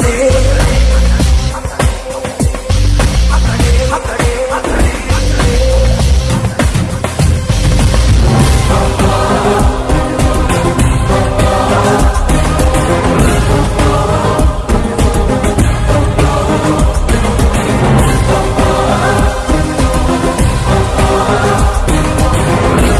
day.